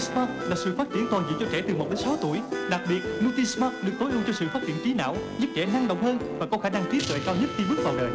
Nutismart là sự phát triển toàn diện cho trẻ từ 1 đến 6 tuổi. Đặc biệt, Nutismart được tối ưu cho sự phát triển trí não, giúp trẻ năng động hơn và có khả năng trí tuệ cao nhất khi bước vào đời.